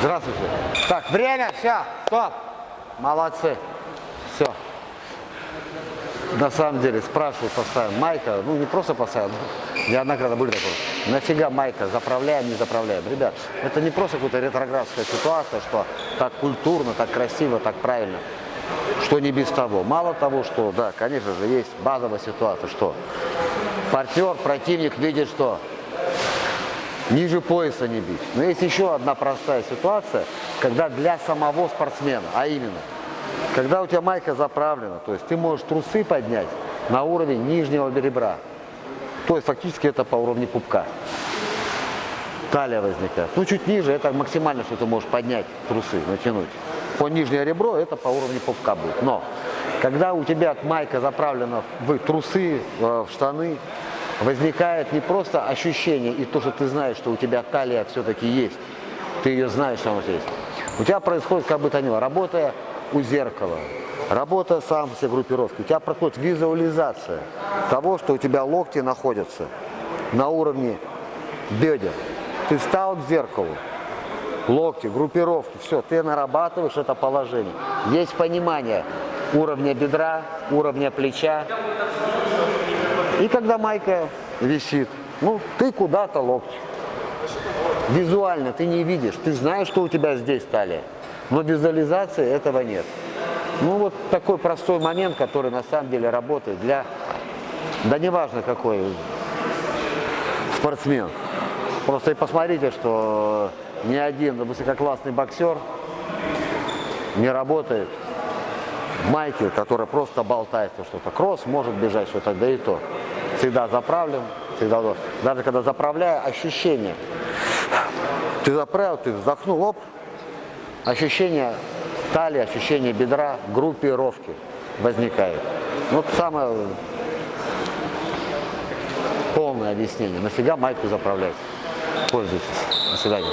Здравствуйте. Так, время, все, стоп. Молодцы. Все. На самом деле, спрашивают постоянно, майка, ну не просто постоянно, неоднократно были такое, нафига майка, заправляем, не заправляем. Ребят, это не просто какая-то ретроградская ситуация, что так культурно, так красиво, так правильно, что не без того. Мало того, что, да, конечно же, есть базовая ситуация, что партнер, противник видит, что ниже пояса не бить. Но есть еще одна простая ситуация, когда для самого спортсмена, а именно, когда у тебя майка заправлена, то есть ты можешь трусы поднять на уровень нижнего ребра. То есть фактически это по уровню пупка. Талия возникает. Ну, чуть ниже, это максимально, что ты можешь поднять трусы, натянуть. По нижнее ребро это по уровню пупка будет. Но, когда у тебя майка заправлена в трусы, в штаны, возникает не просто ощущение и то, что ты знаешь, что у тебя талия все-таки есть, ты ее знаешь, что она есть. У тебя происходит как бы то ни было, работая у зеркала, работа сам все группировки, у тебя происходит визуализация того, что у тебя локти находятся на уровне бедер. Ты встал к зеркалу, локти, группировки, все, ты нарабатываешь это положение. Есть понимание уровня бедра, уровня плеча. И когда майка висит, ну, ты куда-то локти. Визуально ты не видишь, ты знаешь, что у тебя здесь талия, но визуализации этого нет. Ну, вот такой простой момент, который на самом деле работает для, да неважно какой спортсмен. Просто и посмотрите, что ни один высококлассный боксер не работает в майке, которая просто болтается что-то. Кросс может бежать что-то, да и то. Всегда заправлен, всегда, даже когда заправляю, ощущение. Ты заправил, ты вздохнул, оп, ощущение талии, ощущение бедра, группировки возникает. Вот самое полное объяснение. Нафига майку заправлять? Пользуйтесь. До свидания.